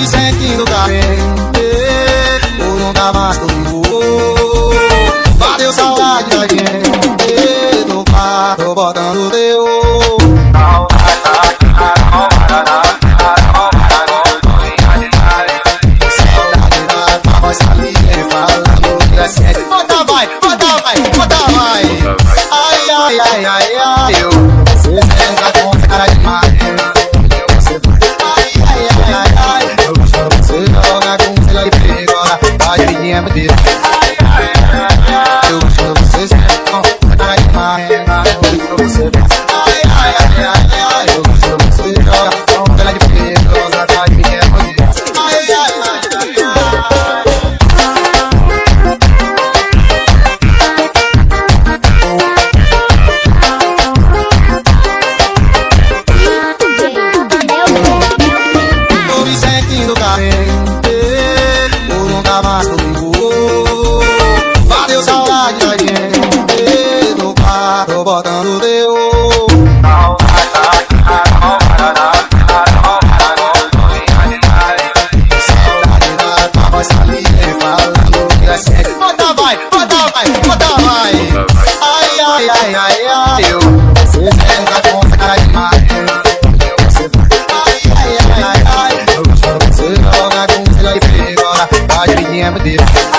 me sentindo tá bem. Eu não tava você. vem tô botando teu. Bota vai, bota vai, bota vai. Ai, ai, ai, ai, ai. Eu, cê tá com cara de mar. Ai, ai, ai, ai. Cê joga com cê vai ver agora. Vai, menina, me deixa.